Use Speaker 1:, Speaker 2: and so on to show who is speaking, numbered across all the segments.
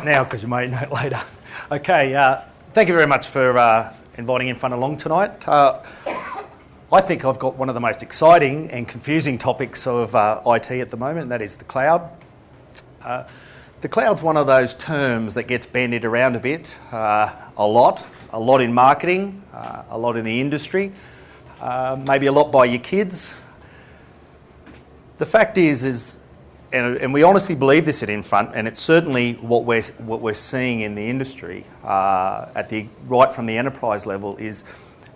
Speaker 1: now because you may know it later. Okay, uh, thank you very much for uh, inviting Infront along tonight. Uh, I think I've got one of the most exciting and confusing topics of uh, IT at the moment, and that is the cloud. Uh, the cloud's one of those terms that gets bandied around a bit, uh, a lot, a lot in marketing, a lot in the industry, maybe a lot by your kids. The fact is, is and, and, we honestly believe this at Infront, and it's certainly what we're, what we're seeing in the industry uh, at the, right from the enterprise level is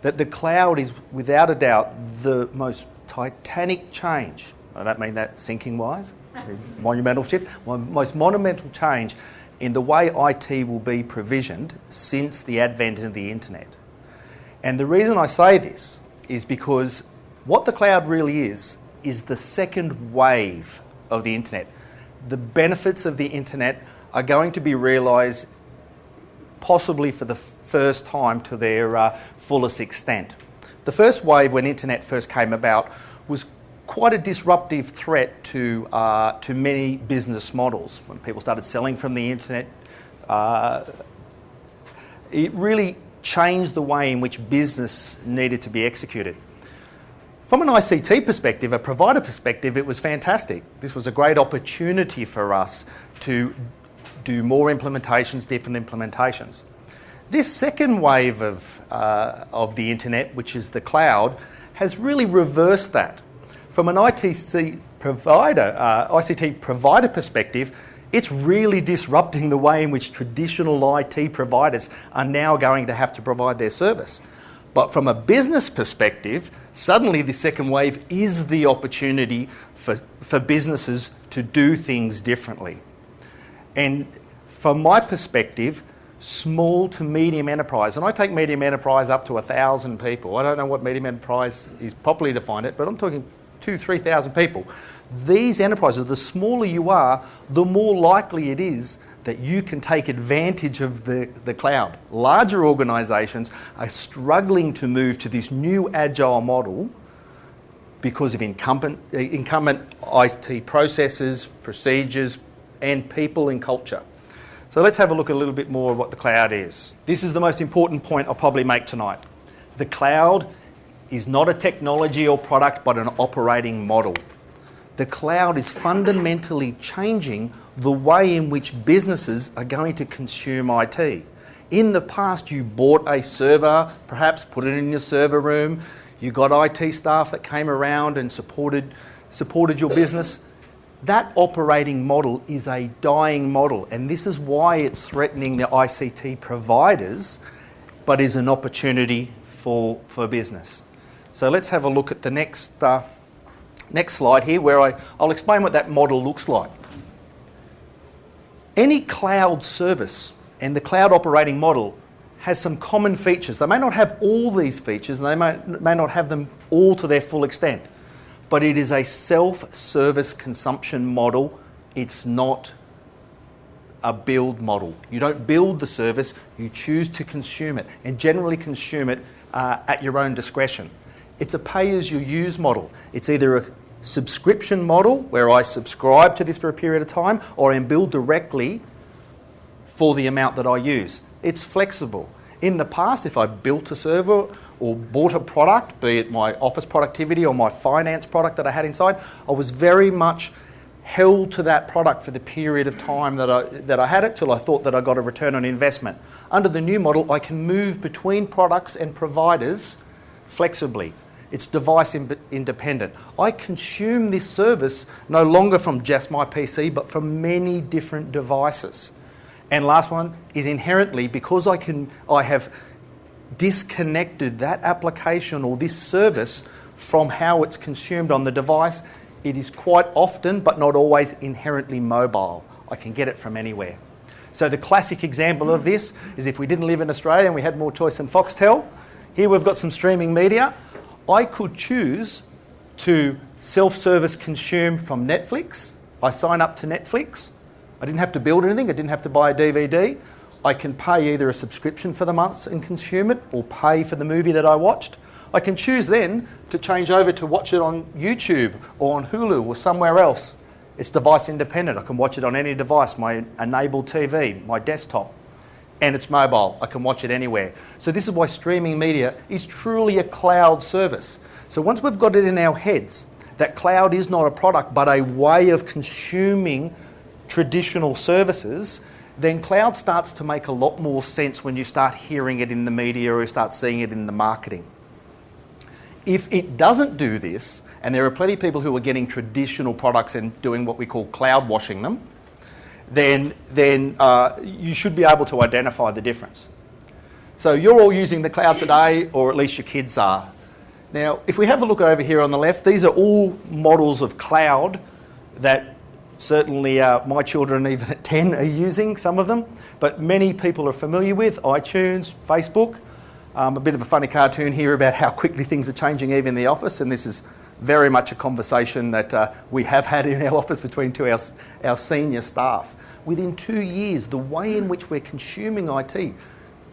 Speaker 1: that the cloud is without a doubt the most titanic change. I don't mean that sinking wise, monumental shift, most monumental change in the way IT will be provisioned since the advent of the internet. And the reason I say this is because what the cloud really is, is the second wave of the internet. The benefits of the internet are going to be realised possibly for the first time to their uh, fullest extent. The first wave, when internet first came about, was quite a disruptive threat to, uh, to many business models. When people started selling from the internet, uh, it really changed the way in which business needed to be executed. From an ICT perspective, a provider perspective, it was fantastic. This was a great opportunity for us to do more implementations, different implementations. This second wave of, uh, of the internet, which is the cloud, has really reversed that. From an ITC provider, uh, ICT provider perspective, it's really disrupting the way in which traditional IT providers are now going to have to provide their service. But from a business perspective, suddenly the second wave is the opportunity for, for businesses to do things differently. And from my perspective, small to medium enterprise, and I take medium enterprise up to a thousand people. I don't know what medium enterprise is properly defined it, but I'm talking two, three thousand people. These enterprises, the smaller you are, the more likely it is that you can take advantage of the, the cloud. Larger organisations are struggling to move to this new agile model because of incumbent, incumbent IT processes, procedures, and people and culture. So let's have a look a little bit more at what the cloud is. This is the most important point I'll probably make tonight. The cloud is not a technology or product, but an operating model. The cloud is fundamentally changing the way in which businesses are going to consume IT. In the past, you bought a server, perhaps put it in your server room, you got IT staff that came around and supported, supported your business. That operating model is a dying model, and this is why it's threatening the ICT providers, but is an opportunity for, for business. So let's have a look at the next, uh, next slide here, where I, I'll explain what that model looks like. Any cloud service and the cloud operating model has some common features. They may not have all these features and they may, may not have them all to their full extent, but it is a self service consumption model. It's not a build model. You don't build the service, you choose to consume it and generally consume it uh, at your own discretion. It's a pay as you use model. It's either a subscription model where I subscribe to this for a period of time or I am billed directly for the amount that I use. It's flexible. In the past, if I built a server or bought a product, be it my office productivity or my finance product that I had inside, I was very much held to that product for the period of time that I, that I had it till I thought that I got a return on investment. Under the new model, I can move between products and providers flexibly. It's device independent. I consume this service no longer from just my PC, but from many different devices. And last one is inherently because I can I have disconnected that application or this service from how it's consumed on the device, it is quite often, but not always, inherently mobile. I can get it from anywhere. So the classic example of this is if we didn't live in Australia and we had more choice than Foxtel, here we've got some streaming media. I could choose to self-service consume from Netflix. I sign up to Netflix. I didn't have to build anything. I didn't have to buy a DVD. I can pay either a subscription for the month and consume it or pay for the movie that I watched. I can choose then to change over to watch it on YouTube or on Hulu or somewhere else It's device independent. I can watch it on any device, my enabled TV, my desktop, and it's mobile. I can watch it anywhere. So this is why streaming media is truly a cloud service. So once we've got it in our heads that cloud is not a product but a way of consuming traditional services, then cloud starts to make a lot more sense when you start hearing it in the media or you start seeing it in the marketing. If it doesn't do this, and there are plenty of people who are getting traditional products and doing what we call cloud washing them, then, then uh, you should be able to identify the difference. So you're all using the cloud today, or at least your kids are. Now, if we have a look over here on the left, these are all models of cloud that certainly uh, my children, even at 10, are using some of them, but many people are familiar with iTunes, Facebook. Um, a bit of a funny cartoon here about how quickly things are changing even in the office, and this is very much a conversation that uh, we have had in our office between two our, our senior staff. Within two years, the way in which we're consuming IT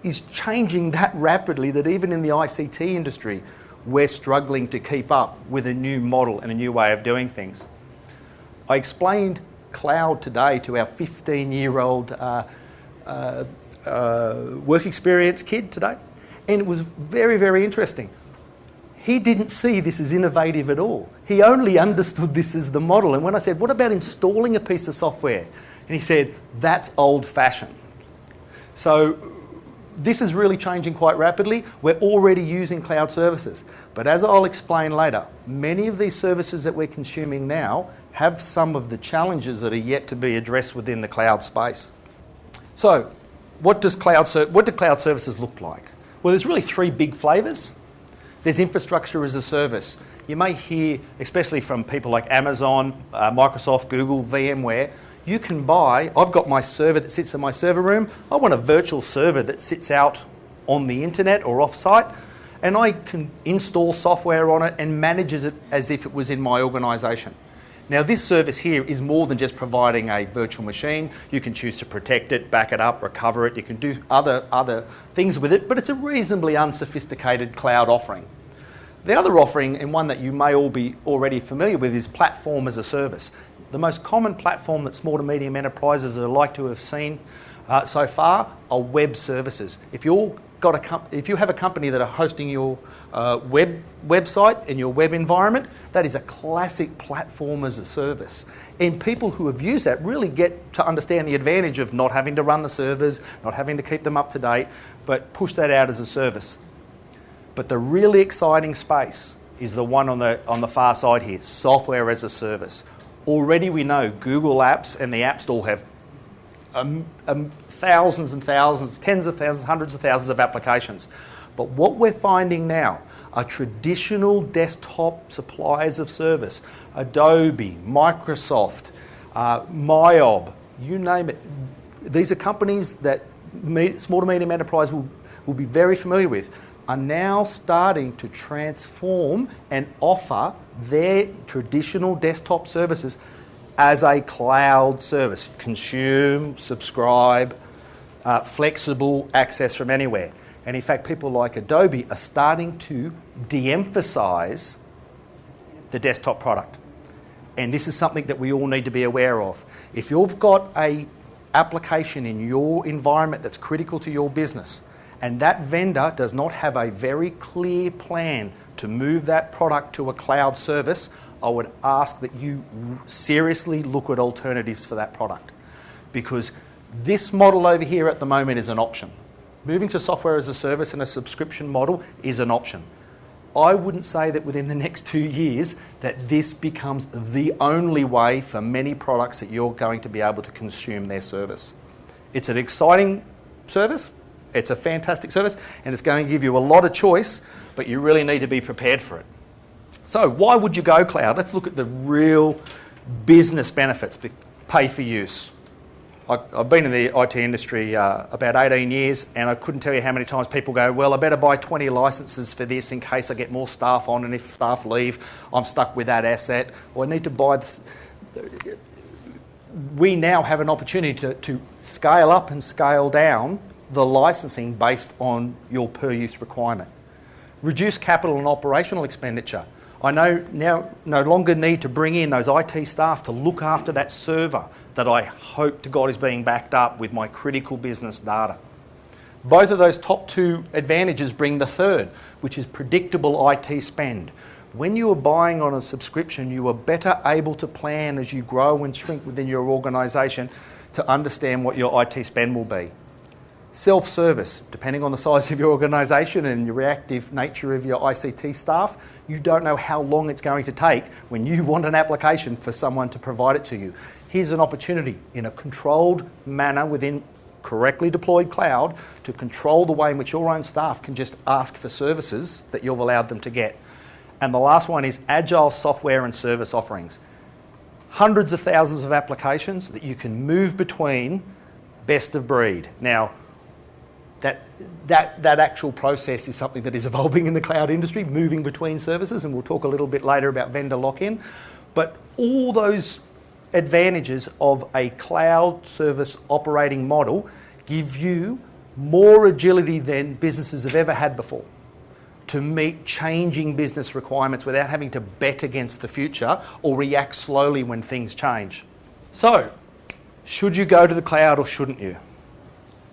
Speaker 1: is changing that rapidly that even in the ICT industry, we're struggling to keep up with a new model and a new way of doing things. I explained cloud today to our 15 year old uh, uh, uh, work experience kid today, and it was very, very interesting. He didn't see this as innovative at all. He only understood this as the model. And when I said, What about installing a piece of software? And he said, That's old fashioned. So this is really changing quite rapidly. We're already using cloud services. But as I'll explain later, many of these services that we're consuming now have some of the challenges that are yet to be addressed within the cloud space. So, what does cloud what do cloud services look like? Well, there's really three big flavors. There's infrastructure as a service. You may hear, especially from people like Amazon, uh, Microsoft, Google, VMware, you can buy, I've got my server that sits in my server room. I want a virtual server that sits out on the internet or off site, and I can install software on it and manages it as if it was in my organization. Now, this service here is more than just providing a virtual machine. You can choose to protect it, back it up, recover it. You can do other, other things with it, but it's a reasonably unsophisticated cloud offering. The other offering, and one that you may all be already familiar with, is platform as a service. The most common platform that small to medium enterprises are like to have seen uh, so far are web services. If you're got a com- if you have a company that are hosting your uh, web website in your web environment, that is a classic platform as a service. And people who have used that really get to understand the advantage of not having to run the servers, not having to keep them up to date, but push that out as a service. But the really exciting space is the one on the, on the far side here software as a service. Already we know Google Apps and the App Store have um, um, thousands and thousands, tens of thousands, hundreds of thousands of applications. But what we're finding now are traditional desktop suppliers of service Adobe, Microsoft, uh, MYOB, you name it. These are companies that small to medium enterprise will, will be very familiar with are now starting to transform and offer their traditional desktop services as a cloud service. Consume, subscribe, uh, flexible access from anywhere. And in fact, people like Adobe are starting to de emphasize the desktop product. And this is something that we all need to be aware of. If you've got a application in your environment that's critical to your business, and that vendor does not have a very clear plan to move that product to a cloud service, I would ask that you seriously look at alternatives for that product. Because this model over here at the moment is an option. Moving to software as a service and a subscription model is an option. I wouldn't say that within the next two years that this becomes the only way for many products that you're going to be able to consume their service. It's an exciting service, it's a fantastic service and it's going to give you a lot of choice, but you really need to be prepared for it. So, why would you go cloud? Let's look at the real business benefits. Pay for use. I've been in the IT industry uh, about 18 years, and I couldn't tell you how many times people go, Well, I better buy 20 licenses for this in case I get more staff on, and if staff leave, I'm stuck with that asset. Or I need to buy this. We now have an opportunity to, to scale up and scale down the licensing based on your per use requirement. Reduce capital and operational expenditure. I no, now no longer need to bring in those IT staff to look after that server that I hope to God is being backed up with my critical business data. Both of those top two advantages bring the third, which is predictable IT spend. When you are buying on a subscription, you are better able to plan as you grow and shrink within your organisation to understand what your IT spend will be. Self service, depending on the size of your organisation and the reactive nature of your ICT staff, you don't know how long it's going to take when you want an application for someone to provide it to you. Here's an opportunity in a controlled manner within correctly deployed cloud to control the way in which your own staff can just ask for services that you've allowed them to get. And the last one is agile software and service offerings. Hundreds of thousands of applications that you can move between best of breed. Now, that, that, that actual process is something that is evolving in the cloud industry, moving between services, and we'll talk a little bit later about vendor lock-in. But all those advantages of a cloud service operating model give you more agility than businesses have ever had before to meet changing business requirements without having to bet against the future or react slowly when things change. So, should you go to the cloud or shouldn't you?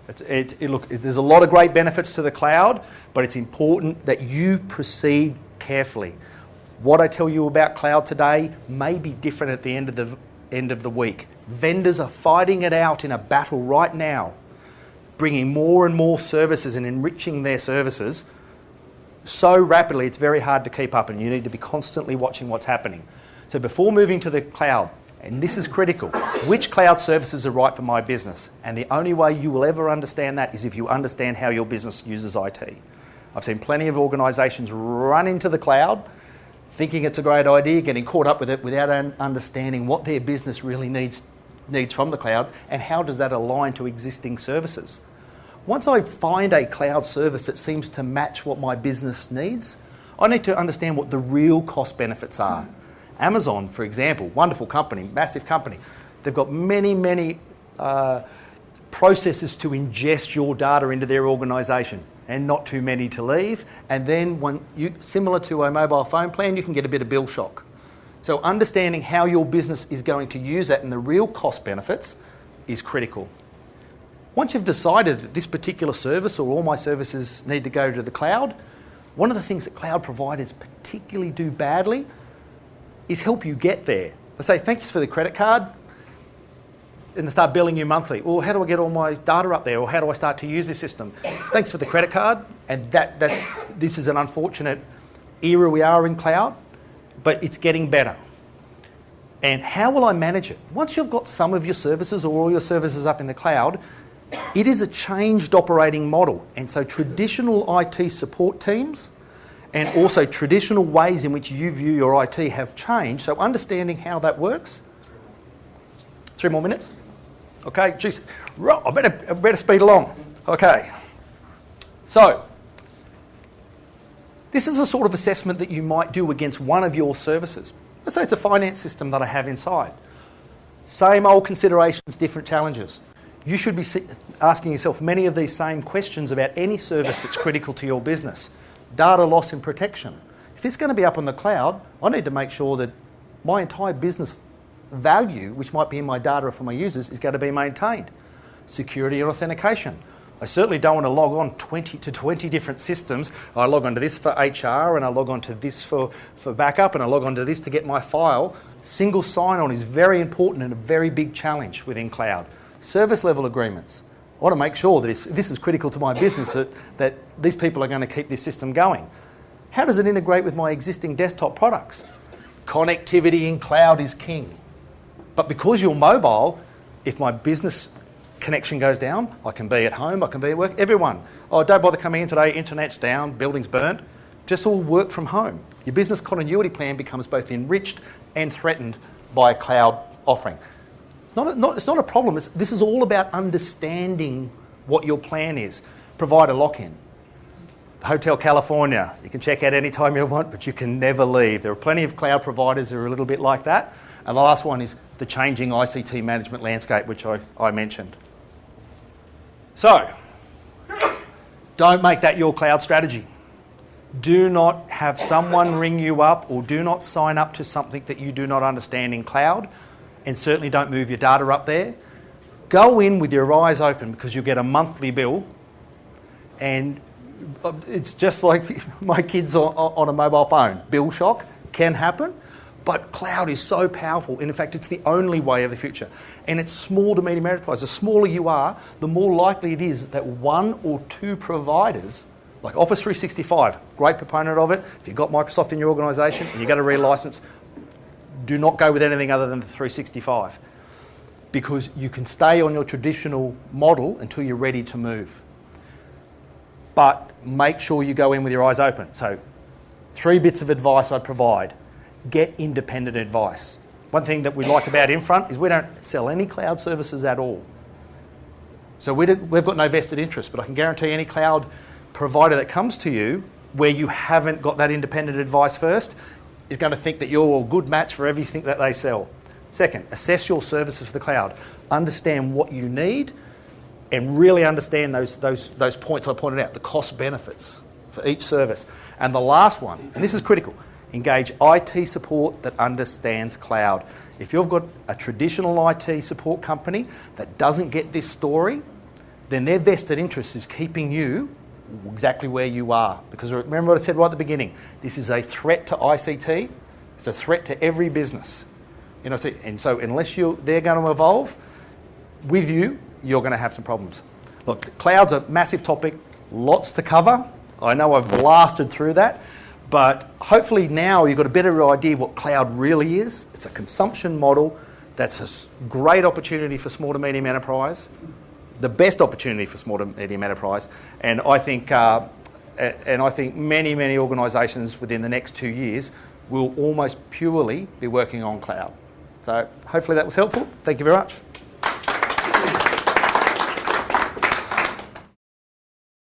Speaker 1: It, it, look, there's a lot of great benefits to the cloud, but it's important that you proceed carefully. What I tell you about cloud today may be different at the end of the end of the week. Vendors are fighting it out in a battle right now, bringing more and more services and enriching their services so rapidly it's very hard to keep up, and you need to be constantly watching what's happening. So before moving to the cloud, and this is critical. Which cloud services are right for my business? And the only way you will ever understand that is if you understand how your business uses IT. I've seen plenty of organisations run into the cloud thinking it's a great idea, getting caught up with it without understanding what their business really needs, needs from the cloud and how does that align to existing services. Once I find a cloud service that seems to match what my business needs, I need to understand what the real cost benefits are. Amazon, for example, wonderful company, massive company. They've got many, many uh, processes to ingest your data into their organisation and not too many to leave. And then, when you, similar to a mobile phone plan, you can get a bit of bill shock. So, understanding how your business is going to use that and the real cost benefits is critical. Once you've decided that this particular service or all my services need to go to the cloud, one of the things that cloud providers particularly do badly is help you get there. They say, thanks for the credit card, and they start billing you monthly. Well, how do I get all my data up there? Or how do I start to use this system? Thanks for the credit card. And that, that's, this is an unfortunate era we are in cloud, but it's getting better. And how will I manage it? Once you've got some of your services or all your services up in the cloud, it is a changed operating model. And so traditional IT support teams and also traditional ways in which you view your IT have changed. So understanding how that works. Three more minutes. Okay, geez, I better, I better speed along. Okay. So, this is a sort of assessment that you might do against one of your services. Let's say it's a finance system that I have inside. Same old considerations, different challenges. You should be asking yourself many of these same questions about any service that's critical to your business data loss and protection. If it's going to be up on the cloud, I need to make sure that my entire business value, which might be in my data or for my users, is going to be maintained. Security and authentication. I certainly don't want to log on 20 to 20 different systems. I log onto this for HR and I log onto this for, for backup and I log onto this to get my file. Single sign-on is very important and a very big challenge within cloud. Service level agreements. I want to make sure that if this is critical to my business, that, that these people are going to keep this system going. How does it integrate with my existing desktop products? Connectivity in cloud is king. But because you're mobile, if my business connection goes down, I can be at home, I can be at work. Everyone, oh, don't bother coming in today, internet's down, building's burnt. Just all work from home. Your business continuity plan becomes both enriched and threatened by a cloud offering. Not a, not, it's not a problem. It's, this is all about understanding what your plan is. Provide a lock-in. Hotel California, you can check out anytime you want, but you can never leave. There are plenty of cloud providers that are a little bit like that. And the last one is the changing ICT management landscape, which I, I mentioned. So, don't make that your cloud strategy. Do not have someone ring you up or do not sign up to something that you do not understand in cloud, and certainly don't move your data up there. Go in with your eyes open because you'll get a monthly bill, and uh, it's just like my kids on, a mobile phone. Bill shock can happen, but cloud is so powerful. And in fact, it's the only way of the future. And it's small to medium enterprise. The smaller you are, the more likely it is that one or two providers like Office 365, great proponent of it. If you've got Microsoft in your organisation and you've got a relicense, do not go with anything other than the 365 because you can stay on your traditional model until you're ready to move. But make sure you go in with your eyes open. So, three bits of advice I'd provide get independent advice. One thing that we like about Infront is we don't sell any cloud services at all. So, we have got no vested interest, but I can guarantee any cloud provider that comes to you where you haven't got that independent advice first is going to think that you're a good match for everything that they sell. Second, assess your services for the cloud. Understand what you need and really understand those, those, those points I pointed out, the cost benefits for each service. And the last one, and this is critical, engage IT support that understands cloud. If you've got a traditional IT support company that doesn't get this story, then their vested interest is keeping you exactly where you are. Because remember what I said right at the beginning this is a threat to ICT, it's a threat to every business. You know, and so unless you they're going to evolve with you, you're going to have some problems. Look, cloud's a massive topic, lots to cover. I know I've blasted through that, but hopefully now you've got a better idea what cloud really is. It's a consumption model that's a great opportunity for small to medium enterprise the best opportunity for small to medium enterprise. And I think, uh, and I think many, many organisations within the next two years will almost purely be working on cloud. So hopefully that was helpful. Thank you very much.